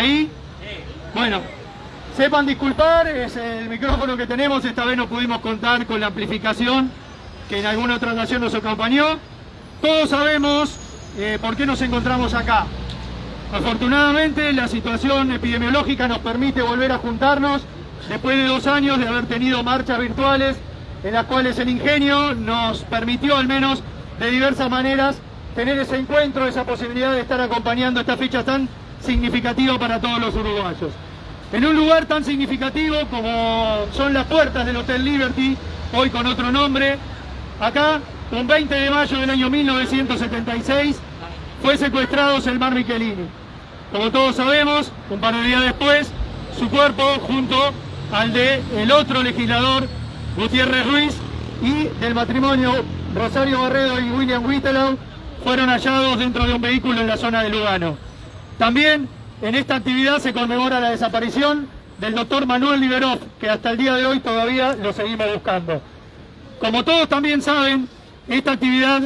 ¿Ahí? Bueno, sepan disculpar, es el micrófono que tenemos, esta vez no pudimos contar con la amplificación que en alguna otra ocasión nos acompañó. Todos sabemos eh, por qué nos encontramos acá. Afortunadamente la situación epidemiológica nos permite volver a juntarnos después de dos años de haber tenido marchas virtuales en las cuales el ingenio nos permitió al menos de diversas maneras tener ese encuentro, esa posibilidad de estar acompañando esta fecha tan significativa para todos los uruguayos. En un lugar tan significativo como son las puertas del Hotel Liberty, hoy con otro nombre, acá, un 20 de mayo del año 1976, fue secuestrado Selmar Michelini. Como todos sabemos, un par de días después, su cuerpo junto al de el otro legislador, Gutiérrez Ruiz, y del matrimonio Rosario Barredo y William Whittelow, fueron hallados dentro de un vehículo en la zona de Lugano. También en esta actividad se conmemora la desaparición del doctor Manuel Liberov, que hasta el día de hoy todavía lo seguimos buscando. Como todos también saben, esta actividad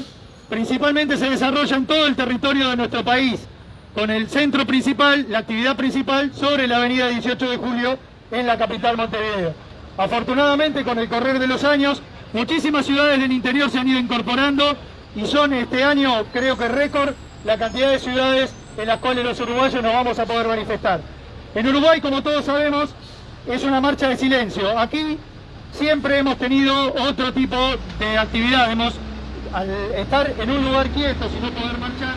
principalmente se desarrolla en todo el territorio de nuestro país, con el centro principal, la actividad principal, sobre la avenida 18 de Julio, en la capital Montevideo. Afortunadamente, con el correr de los años, muchísimas ciudades del interior se han ido incorporando y son este año, creo que récord, la cantidad de ciudades en las cuales los uruguayos nos vamos a poder manifestar. En Uruguay, como todos sabemos, es una marcha de silencio. Aquí siempre hemos tenido otro tipo de actividad. Hemos, al estar en un lugar quieto, sin no poder marchar,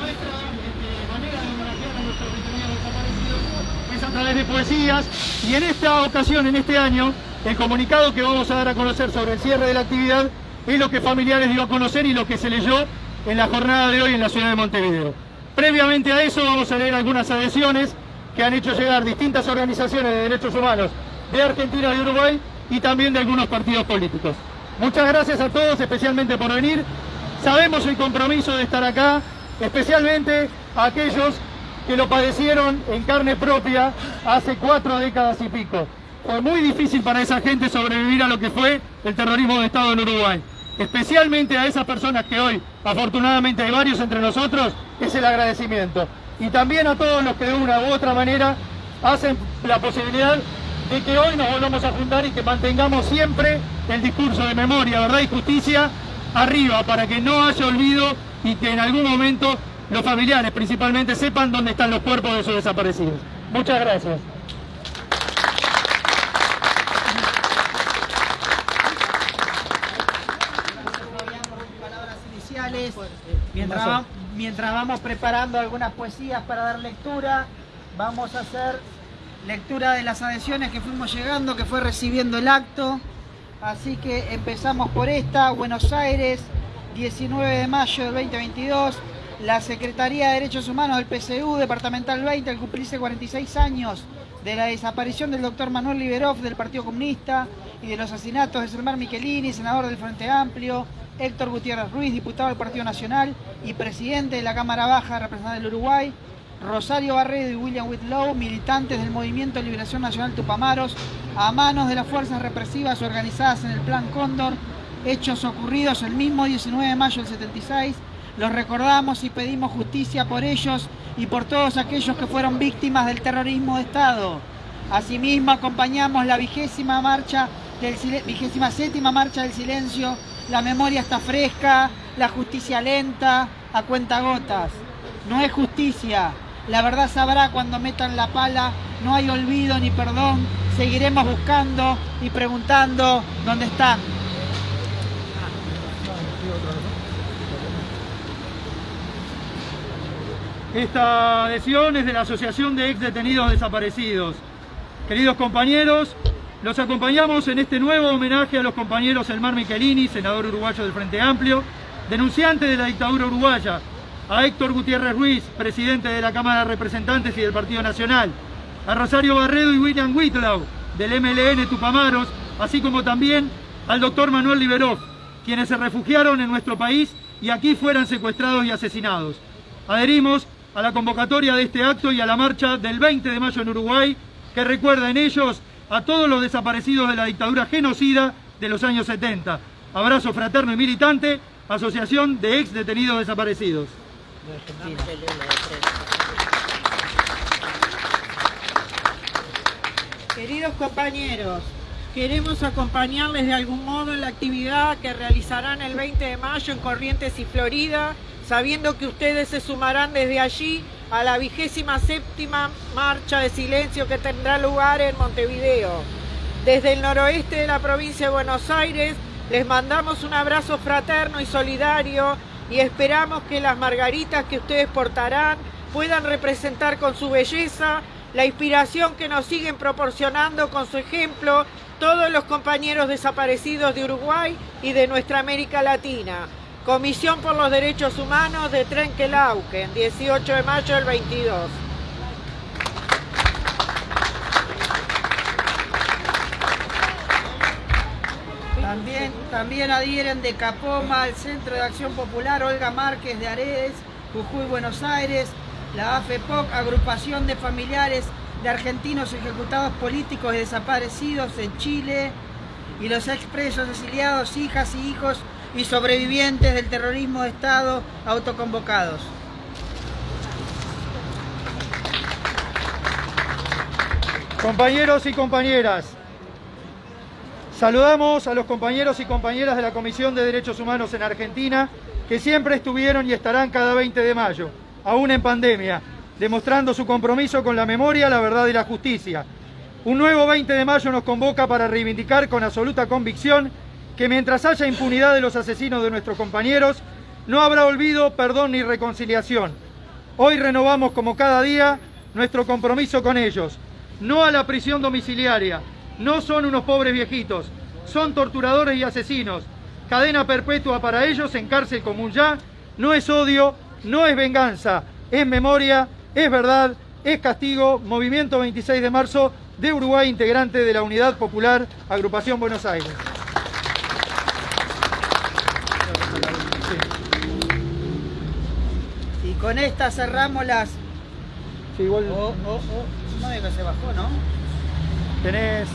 nuestra este, manera de homenajear a nuestros detenidos desaparecidos es a través de poesías. Y en esta ocasión, en este año, el comunicado que vamos a dar a conocer sobre el cierre de la actividad es lo que familiares dio a conocer y lo que se leyó en la jornada de hoy en la ciudad de Montevideo. Previamente a eso vamos a leer algunas adhesiones que han hecho llegar distintas organizaciones de derechos humanos de Argentina y Uruguay y también de algunos partidos políticos. Muchas gracias a todos, especialmente por venir. Sabemos el compromiso de estar acá, especialmente a aquellos que lo padecieron en carne propia hace cuatro décadas y pico. Fue muy difícil para esa gente sobrevivir a lo que fue el terrorismo de Estado en Uruguay especialmente a esas personas que hoy, afortunadamente hay varios entre nosotros, es el agradecimiento. Y también a todos los que de una u otra manera hacen la posibilidad de que hoy nos volvamos a juntar y que mantengamos siempre el discurso de memoria, verdad y justicia arriba, para que no haya olvido y que en algún momento los familiares principalmente sepan dónde están los cuerpos de sus desaparecidos. Muchas gracias. Mientras, mientras vamos preparando algunas poesías para dar lectura, vamos a hacer lectura de las adhesiones que fuimos llegando, que fue recibiendo el acto. Así que empezamos por esta, Buenos Aires, 19 de mayo del 2022. La Secretaría de Derechos Humanos del PCU, Departamental 20, al cumplirse 46 años de la desaparición del doctor Manuel Liberov del Partido Comunista y de los asesinatos de Selmar Michelini, senador del Frente Amplio, Héctor Gutiérrez Ruiz, diputado del Partido Nacional y presidente de la Cámara Baja representante del Uruguay, Rosario Barredo y William Whitlow, militantes del Movimiento de Liberación Nacional Tupamaros, a manos de las fuerzas represivas organizadas en el Plan Cóndor, hechos ocurridos el mismo 19 de mayo del 76. Los recordamos y pedimos justicia por ellos y por todos aquellos que fueron víctimas del terrorismo de Estado. Asimismo, acompañamos la vigésima marcha del vigésima séptima marcha del silencio la memoria está fresca, la justicia lenta, a cuenta gotas. No es justicia, la verdad sabrá cuando metan la pala, no hay olvido ni perdón, seguiremos buscando y preguntando dónde están. Esta adhesión es de la Asociación de Ex Detenidos Desaparecidos. Queridos compañeros, los acompañamos en este nuevo homenaje a los compañeros Elmar Michelini, senador uruguayo del Frente Amplio, denunciante de la dictadura uruguaya, a Héctor Gutiérrez Ruiz, presidente de la Cámara de Representantes y del Partido Nacional, a Rosario Barredo y William Whitlow, del MLN Tupamaros, así como también al doctor Manuel Liberov, quienes se refugiaron en nuestro país y aquí fueran secuestrados y asesinados. Adherimos a la convocatoria de este acto y a la marcha del 20 de mayo en Uruguay, que recuerda en ellos a todos los desaparecidos de la dictadura genocida de los años 70. Abrazo fraterno y militante, Asociación de Ex Detenidos Desaparecidos. Queridos compañeros, queremos acompañarles de algún modo en la actividad que realizarán el 20 de mayo en Corrientes y Florida, sabiendo que ustedes se sumarán desde allí a la vigésima séptima marcha de silencio que tendrá lugar en Montevideo. Desde el noroeste de la provincia de Buenos Aires les mandamos un abrazo fraterno y solidario y esperamos que las margaritas que ustedes portarán puedan representar con su belleza la inspiración que nos siguen proporcionando con su ejemplo todos los compañeros desaparecidos de Uruguay y de nuestra América Latina. Comisión por los Derechos Humanos de Trenquelauquen, 18 de mayo del 22. También, también adhieren de Capoma al Centro de Acción Popular Olga Márquez de Aredes, Jujuy, Buenos Aires, la AFEPOC, Agrupación de Familiares de Argentinos Ejecutados Políticos y Desaparecidos en Chile, y los expresos exiliados, hijas y hijos y sobrevivientes del terrorismo de Estado autoconvocados. Compañeros y compañeras, saludamos a los compañeros y compañeras de la Comisión de Derechos Humanos en Argentina que siempre estuvieron y estarán cada 20 de mayo aún en pandemia, demostrando su compromiso con la memoria, la verdad y la justicia. Un nuevo 20 de mayo nos convoca para reivindicar con absoluta convicción que mientras haya impunidad de los asesinos de nuestros compañeros, no habrá olvido, perdón ni reconciliación. Hoy renovamos como cada día nuestro compromiso con ellos. No a la prisión domiciliaria, no son unos pobres viejitos, son torturadores y asesinos. Cadena perpetua para ellos en cárcel común ya, no es odio, no es venganza, es memoria, es verdad, es castigo, Movimiento 26 de marzo de Uruguay, integrante de la Unidad Popular, Agrupación Buenos Aires. Con esta cerramos las... Sí, igual... Oh, oh, oh. No que se bajó, ¿no? Tenés...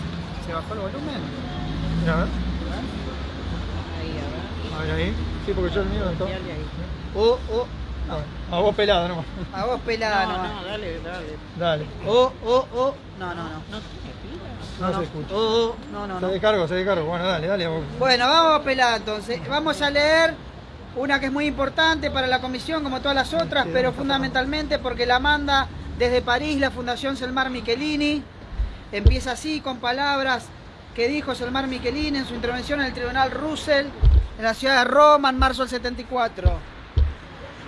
¿Se bajó el volumen? Mira, a ver. Ahí, A ver ahí. Sí, porque yo el mío está... Oh, oh. A vos pelada nomás. A vos pelada no, nomás. No, dale, dale. Dale. Oh, oh, oh. No, no, no. No, No, se escucha. Oh, oh. No, no, Se no. descargo, se descargo. Bueno, dale, dale. Bueno, vamos a pelar entonces. Vamos a leer una que es muy importante para la comisión, como todas las otras, pero fundamentalmente porque la manda desde París la Fundación Selmar Michelini. Empieza así con palabras que dijo Selmar Michelini en su intervención en el Tribunal Russell en la ciudad de Roma en marzo del 74.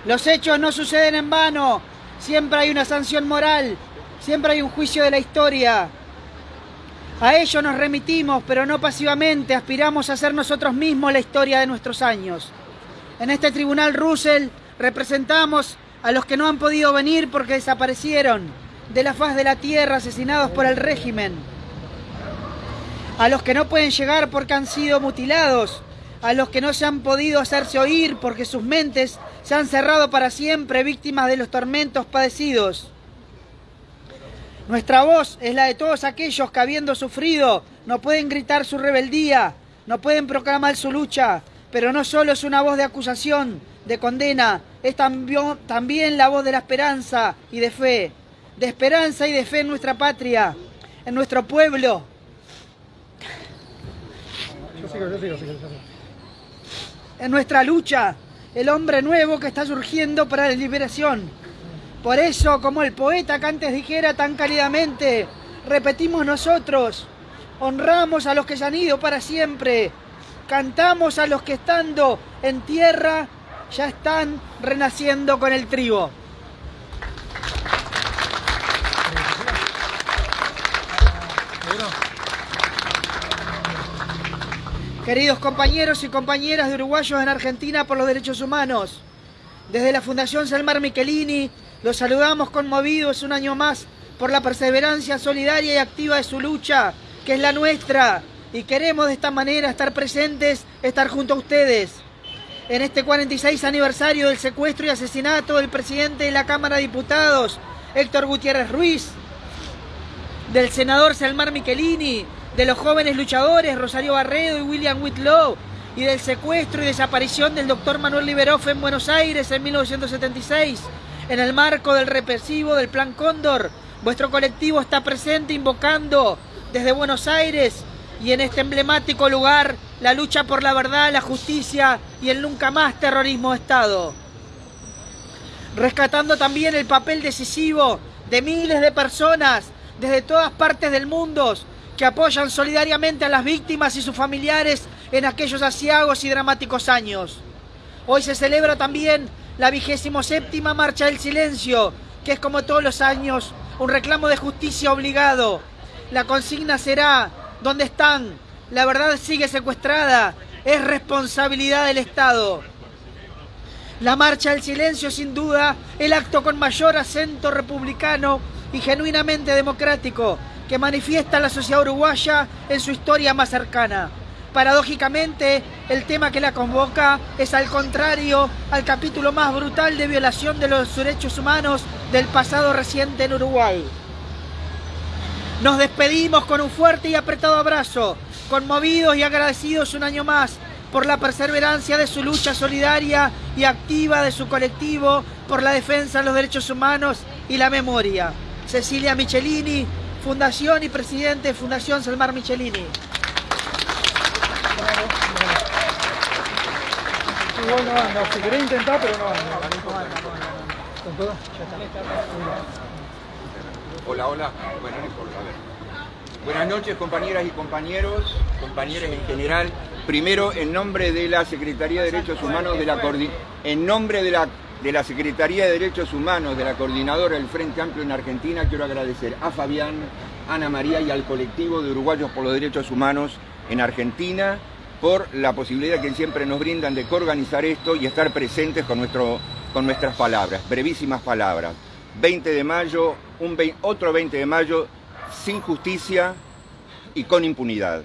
Los hechos no suceden en vano, siempre hay una sanción moral, siempre hay un juicio de la historia. A ello nos remitimos, pero no pasivamente, aspiramos a ser nosotros mismos la historia de nuestros años. En este tribunal Russell representamos a los que no han podido venir porque desaparecieron de la faz de la tierra asesinados por el régimen. A los que no pueden llegar porque han sido mutilados. A los que no se han podido hacerse oír porque sus mentes se han cerrado para siempre víctimas de los tormentos padecidos. Nuestra voz es la de todos aquellos que habiendo sufrido no pueden gritar su rebeldía, no pueden proclamar su lucha, pero no solo es una voz de acusación, de condena, es también, la voz de la esperanza y de fe, de esperanza y de fe en nuestra patria, en nuestro pueblo, Yo sigo, yo sigo, yo sigo, yo sigo. en nuestra lucha, el hombre nuevo que está surgiendo para la liberación. Por eso, como el poeta que antes dijera tan cálidamente, repetimos nosotros, honramos a los que se han ido para siempre, cantamos a los que estando en tierra ya están renaciendo con el trigo. Queridos compañeros y compañeras de uruguayos en Argentina por los derechos humanos, desde la Fundación Salmar Michelini los saludamos conmovidos un año más por la perseverancia solidaria y activa de su lucha, que es la nuestra, y queremos de esta manera estar presentes, estar junto a ustedes. En este 46 aniversario del secuestro y asesinato del presidente de la Cámara de Diputados, Héctor Gutiérrez Ruiz, del senador Salmar Michelini, de los jóvenes luchadores Rosario Barredo y William Whitlow, y del secuestro y desaparición del doctor Manuel Liberoff en Buenos Aires en 1976, en el marco del represivo del Plan Cóndor, vuestro colectivo está presente invocando desde Buenos Aires y en este emblemático lugar la lucha por la verdad, la justicia y el nunca más terrorismo de Estado. Rescatando también el papel decisivo de miles de personas desde todas partes del mundo que apoyan solidariamente a las víctimas y sus familiares en aquellos asiagos y dramáticos años. Hoy se celebra también la vigésimo séptima Marcha del Silencio, que es como todos los años un reclamo de justicia obligado. La consigna será, ¿dónde están? La verdad sigue secuestrada, es responsabilidad del Estado. La Marcha del Silencio, sin duda, el acto con mayor acento republicano y genuinamente democrático que manifiesta la sociedad uruguaya en su historia más cercana. Paradójicamente, el tema que la convoca es al contrario al capítulo más brutal de violación de los derechos humanos del pasado reciente en Uruguay. Nos despedimos con un fuerte y apretado abrazo, conmovidos y agradecidos un año más por la perseverancia de su lucha solidaria y activa de su colectivo por la defensa de los derechos humanos y la memoria. Cecilia Michelini, Fundación y Presidente de Fundación Salmar Michelini. no intentar, pero no Hola, hola. Bueno, Buenas noches, compañeras y compañeros, compañeros en general. Primero, en nombre de la Secretaría de Derechos Humanos de la en nombre de la de la Secretaría de Derechos Humanos de la Coordinadora del Frente Amplio en Argentina, quiero agradecer a Fabián, Ana María y al colectivo de Uruguayos por los Derechos Humanos en Argentina por la posibilidad que siempre nos brindan de coorganizar esto y estar presentes con, nuestro, con nuestras palabras, brevísimas palabras. 20 de mayo, un otro 20 de mayo sin justicia y con impunidad,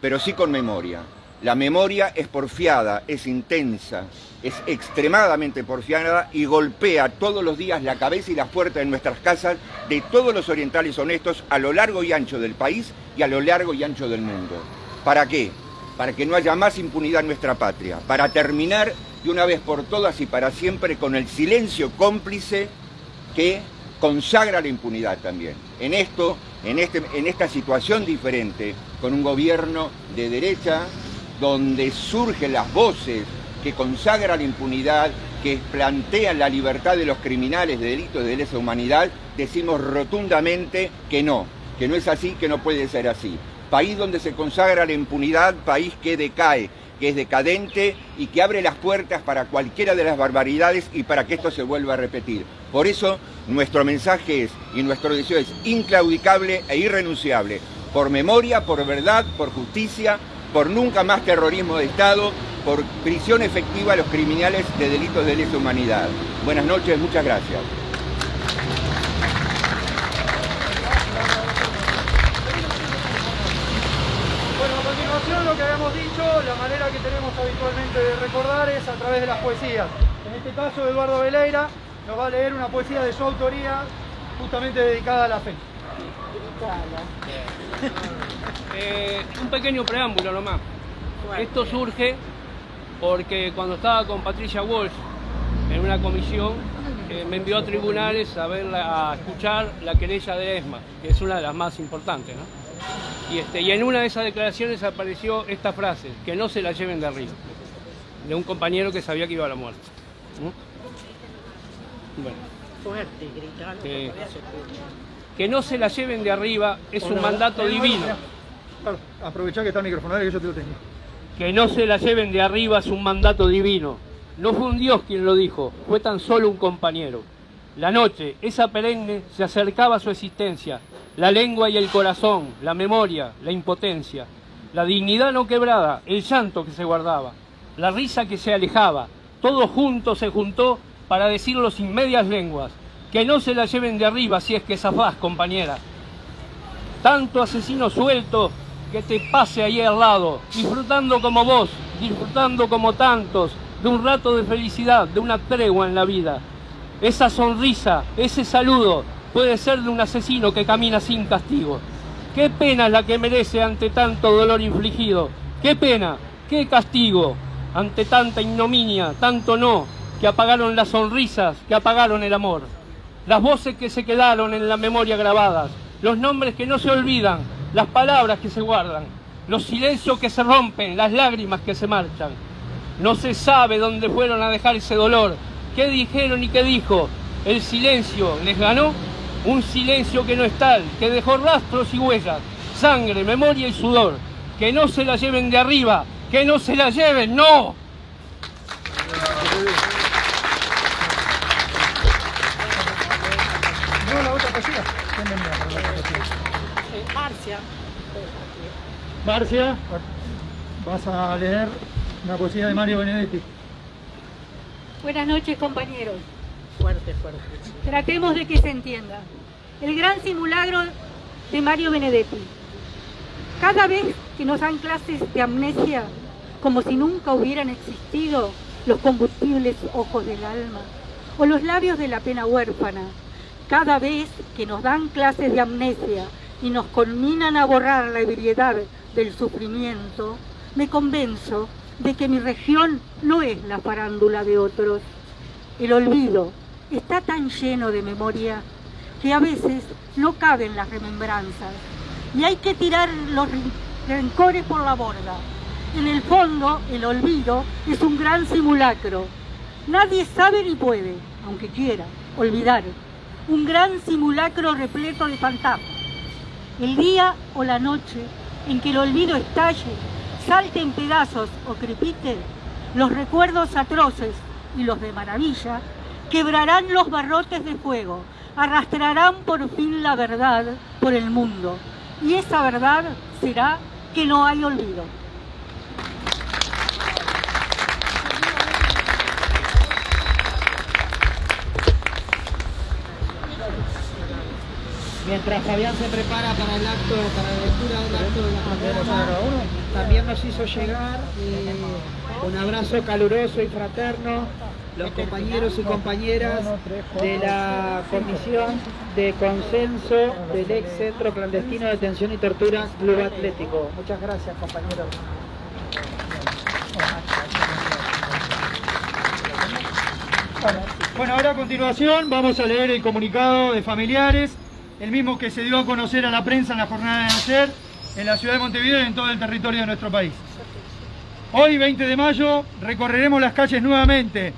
pero sí con memoria. La memoria es porfiada, es intensa, es extremadamente porfiada y golpea todos los días la cabeza y las puertas de nuestras casas de todos los orientales honestos a lo largo y ancho del país y a lo largo y ancho del mundo. ¿Para qué? Para que no haya más impunidad en nuestra patria, para terminar de una vez por todas y para siempre con el silencio cómplice que consagra la impunidad también. En esto, en, este, en esta situación diferente, con un gobierno de derecha, donde surgen las voces que consagran la impunidad, que plantean la libertad de los criminales de delitos de lesa humanidad, decimos rotundamente que no, que no es así, que no puede ser así. País donde se consagra la impunidad, país que decae, que es decadente y que abre las puertas para cualquiera de las barbaridades y para que esto se vuelva a repetir. Por eso nuestro mensaje es, y nuestro deseo es inclaudicable e irrenunciable, por memoria, por verdad, por justicia, por nunca más terrorismo de Estado, por prisión efectiva a los criminales de delitos de lesa humanidad. Buenas noches, muchas gracias. Bueno, a continuación lo que habíamos dicho, la manera habitualmente de recordar es a través de las poesías. En este caso, Eduardo Veleira nos va a leer una poesía de su autoría, justamente dedicada a la fe. Eh, un pequeño preámbulo nomás. Esto surge porque cuando estaba con Patricia Walsh en una comisión, eh, me envió a tribunales a, verla, a escuchar la querella de ESMA, que es una de las más importantes. Y, este, y en una de esas declaraciones apareció esta frase, que no se la lleven de arriba, de un compañero que sabía que iba a la muerte. Bueno. Fuerte, que no se la lleven de arriba es un mandato divino. Aprovechá que está el micrófono, que yo te lo tengo. Que no se la lleven de arriba es un mandato divino. No fue un Dios quien lo dijo, fue tan solo un compañero. La noche, esa perenne, se acercaba a su existencia. La lengua y el corazón, la memoria, la impotencia. La dignidad no quebrada, el llanto que se guardaba. La risa que se alejaba. Todo junto se juntó para decirlo sin medias lenguas que no se la lleven de arriba si es que zafás, compañera. Tanto asesino suelto que te pase ahí al lado, disfrutando como vos, disfrutando como tantos, de un rato de felicidad, de una tregua en la vida. Esa sonrisa, ese saludo, puede ser de un asesino que camina sin castigo. Qué pena es la que merece ante tanto dolor infligido. Qué pena, qué castigo ante tanta ignominia, tanto no, que apagaron las sonrisas, que apagaron el amor las voces que se quedaron en la memoria grabadas, los nombres que no se olvidan, las palabras que se guardan, los silencios que se rompen, las lágrimas que se marchan. No se sabe dónde fueron a dejar ese dolor, qué dijeron y qué dijo. El silencio les ganó, un silencio que no es tal, que dejó rastros y huellas, sangre, memoria y sudor. Que no se la lleven de arriba, que no se la lleven, no. Marcia. Marcia, vas a leer una poesía de Mario Benedetti. Buenas noches, compañeros. Fuerte, fuerte. Tratemos de que se entienda. El gran simulacro de Mario Benedetti. Cada vez que nos dan clases de amnesia, como si nunca hubieran existido los combustibles ojos del alma o los labios de la pena huérfana, cada vez que nos dan clases de amnesia y nos conminan a borrar la ebriedad del sufrimiento, me convenzo de que mi región no es la farándula de otros. El olvido está tan lleno de memoria que a veces no caben las remembranzas y hay que tirar los rencores por la borda. En el fondo, el olvido es un gran simulacro. Nadie sabe ni puede, aunque quiera, olvidar. Un gran simulacro repleto de fantasmas. El día o la noche en que el olvido estalle, salte en pedazos o crepite, los recuerdos atroces y los de maravilla quebrarán los barrotes de fuego, arrastrarán por fin la verdad por el mundo. Y esa verdad será que no hay olvido. Mientras Fabián se prepara para el acto, para la lectura del acto de la pandemia, también nos hizo llegar eh, un abrazo caluroso y fraterno los compañeros y compañeras de la Comisión de Consenso del ex Centro Clandestino de Detención y Tortura Club Atlético. Muchas gracias, compañeros. Bueno, ahora a continuación vamos a leer el comunicado de familiares, el mismo que se dio a conocer a la prensa en la jornada de ayer en la ciudad de Montevideo y en todo el territorio de nuestro país. Hoy, 20 de mayo, recorreremos las calles nuevamente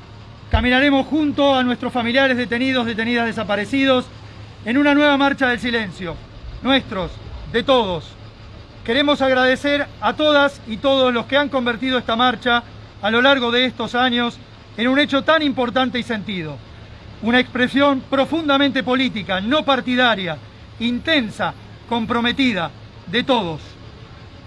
Caminaremos junto a nuestros familiares detenidos, detenidas, desaparecidos, en una nueva marcha del silencio. Nuestros, de todos. Queremos agradecer a todas y todos los que han convertido esta marcha a lo largo de estos años en un hecho tan importante y sentido. Una expresión profundamente política, no partidaria, intensa, comprometida, de todos.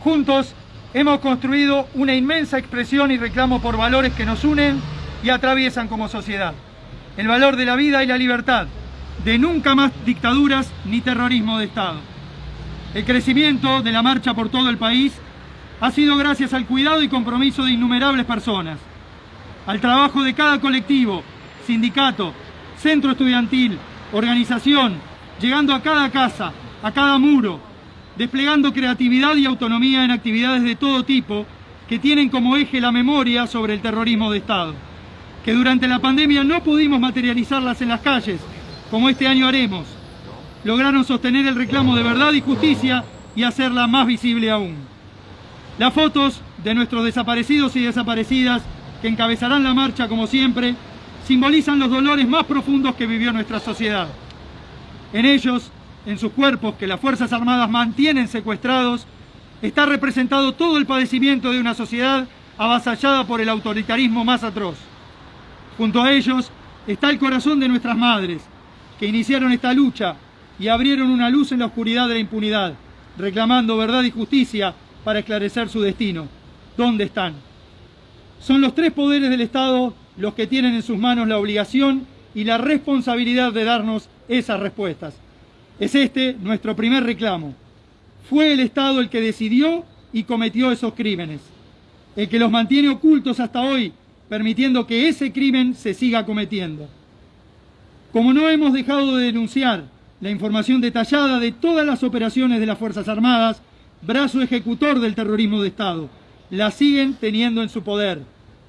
Juntos hemos construido una inmensa expresión y reclamo por valores que nos unen y atraviesan como sociedad. El valor de la vida y la libertad, de nunca más dictaduras ni terrorismo de Estado. El crecimiento de la marcha por todo el país ha sido gracias al cuidado y compromiso de innumerables personas, al trabajo de cada colectivo, sindicato, centro estudiantil, organización, llegando a cada casa, a cada muro, desplegando creatividad y autonomía en actividades de todo tipo que tienen como eje la memoria sobre el terrorismo de Estado que durante la pandemia no pudimos materializarlas en las calles, como este año haremos. Lograron sostener el reclamo de verdad y justicia y hacerla más visible aún. Las fotos de nuestros desaparecidos y desaparecidas, que encabezarán la marcha como siempre, simbolizan los dolores más profundos que vivió nuestra sociedad. En ellos, en sus cuerpos que las Fuerzas Armadas mantienen secuestrados, está representado todo el padecimiento de una sociedad avasallada por el autoritarismo más atroz. Junto a ellos está el corazón de nuestras madres, que iniciaron esta lucha y abrieron una luz en la oscuridad de la impunidad, reclamando verdad y justicia para esclarecer su destino. ¿Dónde están? Son los tres poderes del Estado los que tienen en sus manos la obligación y la responsabilidad de darnos esas respuestas. Es este nuestro primer reclamo. Fue el Estado el que decidió y cometió esos crímenes, el que los mantiene ocultos hasta hoy permitiendo que ese crimen se siga cometiendo. Como no hemos dejado de denunciar la información detallada de todas las operaciones de las Fuerzas Armadas, brazo ejecutor del terrorismo de Estado, la siguen teniendo en su poder,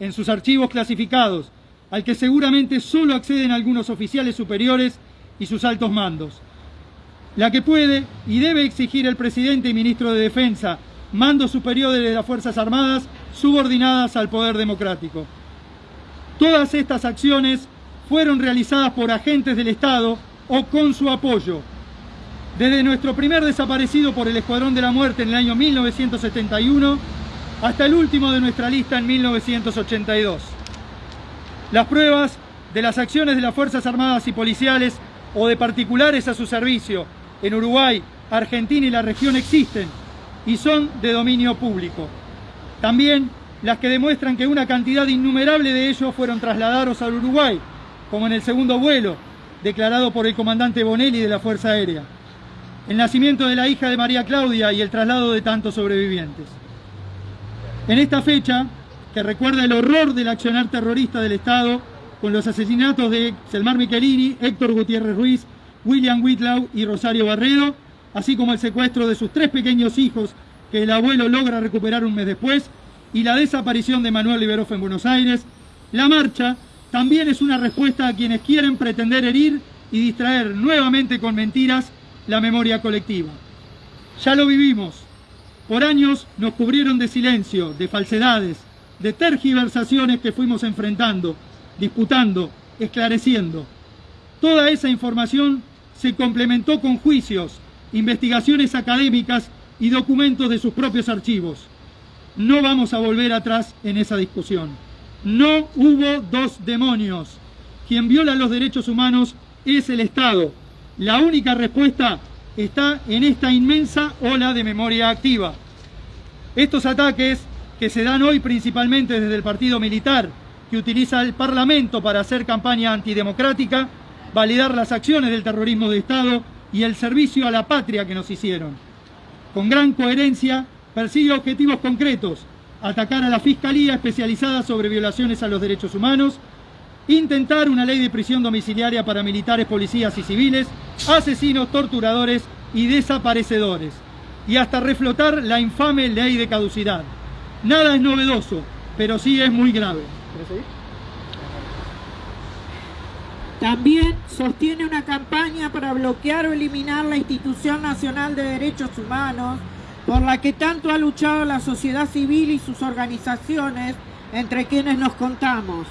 en sus archivos clasificados, al que seguramente solo acceden algunos oficiales superiores y sus altos mandos. la que puede y debe exigir el presidente y ministro de Defensa, mando superior de las Fuerzas Armadas subordinadas al poder democrático. Todas estas acciones fueron realizadas por agentes del Estado o con su apoyo. Desde nuestro primer desaparecido por el Escuadrón de la Muerte en el año 1971 hasta el último de nuestra lista en 1982. Las pruebas de las acciones de las Fuerzas Armadas y Policiales o de particulares a su servicio en Uruguay, Argentina y la región existen y son de dominio público. También las que demuestran que una cantidad innumerable de ellos fueron trasladados al Uruguay, como en el segundo vuelo, declarado por el comandante Bonelli de la Fuerza Aérea, el nacimiento de la hija de María Claudia y el traslado de tantos sobrevivientes. En esta fecha, que recuerda el horror del accionar terrorista del Estado con los asesinatos de Selmar Michelini, Héctor Gutiérrez Ruiz, William Whitlaw y Rosario Barredo, así como el secuestro de sus tres pequeños hijos que el abuelo logra recuperar un mes después, y la desaparición de Manuel Liberoff en Buenos Aires, la marcha también es una respuesta a quienes quieren pretender herir y distraer nuevamente con mentiras la memoria colectiva. Ya lo vivimos. Por años nos cubrieron de silencio, de falsedades, de tergiversaciones que fuimos enfrentando, disputando, esclareciendo. Toda esa información se complementó con juicios, investigaciones académicas y documentos de sus propios archivos. No vamos a volver atrás en esa discusión. No hubo dos demonios. Quien viola los derechos humanos es el Estado. La única respuesta está en esta inmensa ola de memoria activa. Estos ataques que se dan hoy principalmente desde el partido militar, que utiliza el Parlamento para hacer campaña antidemocrática, validar las acciones del terrorismo de Estado y el servicio a la patria que nos hicieron. Con gran coherencia, persigue objetivos concretos, atacar a la Fiscalía especializada sobre violaciones a los derechos humanos, intentar una ley de prisión domiciliaria para militares, policías y civiles, asesinos, torturadores y desaparecedores, y hasta reflotar la infame ley de caducidad. Nada es novedoso, pero sí es muy grave. También sostiene una campaña para bloquear o eliminar la Institución Nacional de Derechos Humanos, por la que tanto ha luchado la sociedad civil y sus organizaciones, entre quienes nos contamos.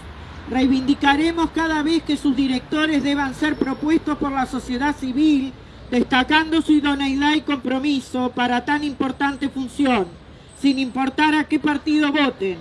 Reivindicaremos cada vez que sus directores deban ser propuestos por la sociedad civil, destacando su idoneidad y compromiso para tan importante función sin importar a qué partido voten.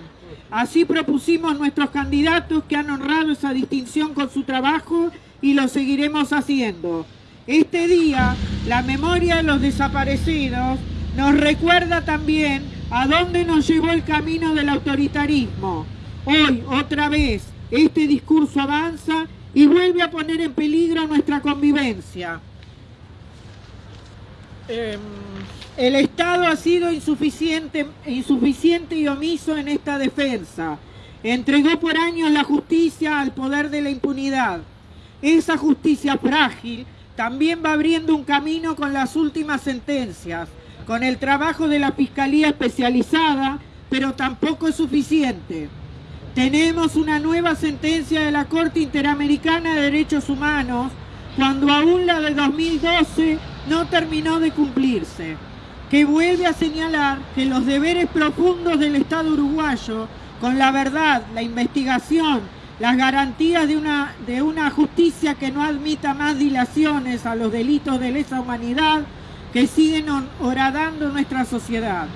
Así propusimos nuestros candidatos que han honrado esa distinción con su trabajo y lo seguiremos haciendo. Este día, la memoria de los desaparecidos nos recuerda también a dónde nos llevó el camino del autoritarismo. Hoy, otra vez, este discurso avanza y vuelve a poner en peligro nuestra convivencia. Em, el Estado ha sido insuficiente, insuficiente y omiso en esta defensa. Entregó por años la justicia al poder de la impunidad. Esa justicia frágil también va abriendo un camino con las últimas sentencias, con el trabajo de la Fiscalía Especializada, pero tampoco es suficiente. Tenemos una nueva sentencia de la Corte Interamericana de Derechos Humanos, cuando aún la de 2012 no terminó de cumplirse que vuelve a señalar que los deberes profundos del Estado uruguayo, con la verdad, la investigación, las garantías de una, de una justicia que no admita más dilaciones a los delitos de lesa humanidad que siguen horadando nuestra sociedad.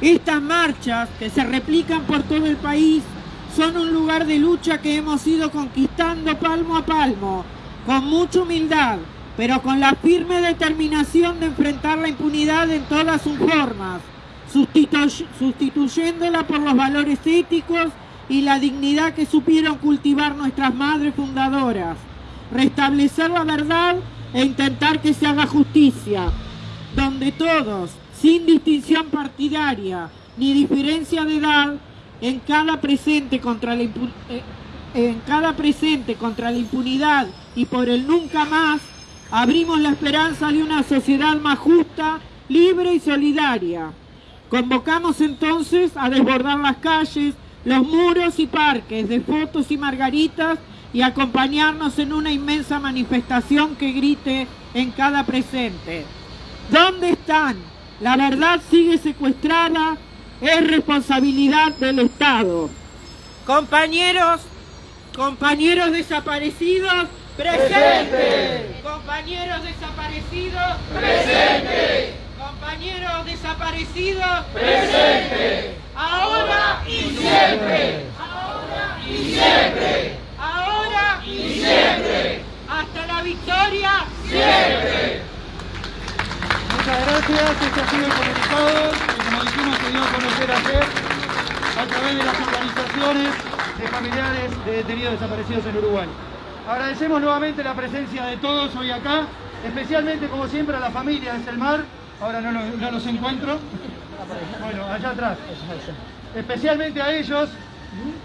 Estas marchas que se replican por todo el país son un lugar de lucha que hemos ido conquistando palmo a palmo, con mucha humildad, pero con la firme determinación de enfrentar la impunidad en todas sus formas, sustituyéndola por los valores éticos y la dignidad que supieron cultivar nuestras madres fundadoras, restablecer la verdad e intentar que se haga justicia, donde todos, sin distinción partidaria ni diferencia de edad, en cada presente contra la, eh, en cada presente contra la impunidad y por el nunca más, abrimos la esperanza de una sociedad más justa, libre y solidaria. Convocamos entonces a desbordar las calles, los muros y parques de fotos y margaritas y acompañarnos en una inmensa manifestación que grite en cada presente. ¿Dónde están? La verdad sigue secuestrada, es responsabilidad del Estado. Compañeros, compañeros desaparecidos, presentes. Compañeros desaparecidos, presentes. Compañeros desaparecidos, presentes. Ahora y siempre. Ahora y siempre. Ahora y siempre. Hasta la victoria, siempre. Muchas gracias, este ha sido el comunicado que como dijimos se dio a conocer a través de las organizaciones de familiares de detenidos desaparecidos en Uruguay. Agradecemos nuevamente la presencia de todos hoy acá, especialmente como siempre a la familia de Selmar, ahora no, lo- no los encuentro, bueno, allá atrás, especialmente a ellos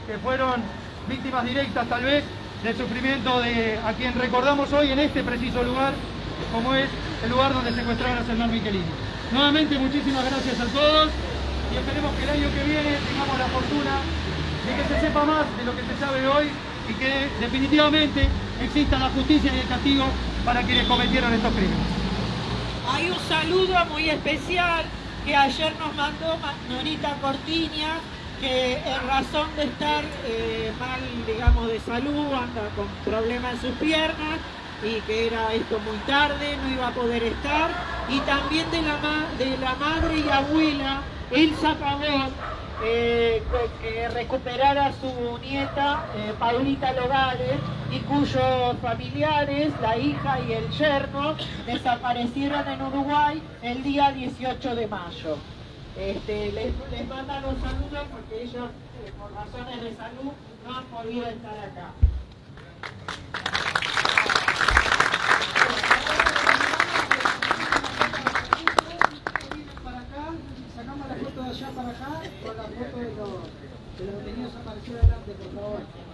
que fueron víctimas directas tal vez del sufrimiento de a quien recordamos hoy en este preciso lugar, como es el lugar donde secuestraron a Selmar Michelini. Nuevamente muchísimas gracias a todos y esperemos que el año que viene tengamos la fortuna de que se sepa más de lo que se sabe hoy y que definitivamente exista la justicia y el castigo para quienes cometieron estos crímenes. Hay un saludo muy especial que ayer nos mandó Ma- Norita Cortiña, que en razón de estar eh, mal, digamos, de salud, anda con problemas en sus piernas y que era esto muy tarde, no iba a poder estar. Y también de la, ma- de madre y abuela, Elsa Pavón, eh, que recuperara a su nieta, eh, Paulita Logales, y cuyos familiares, la hija y el yerno, desaparecieron en Uruguay el día 18 de mayo. Este, les, les los saludos porque ellos, eh, por razones de salud, no han podido estar acá. para acá, sacamos la foto de los, de los detenidos aparecidos adelante, por favor.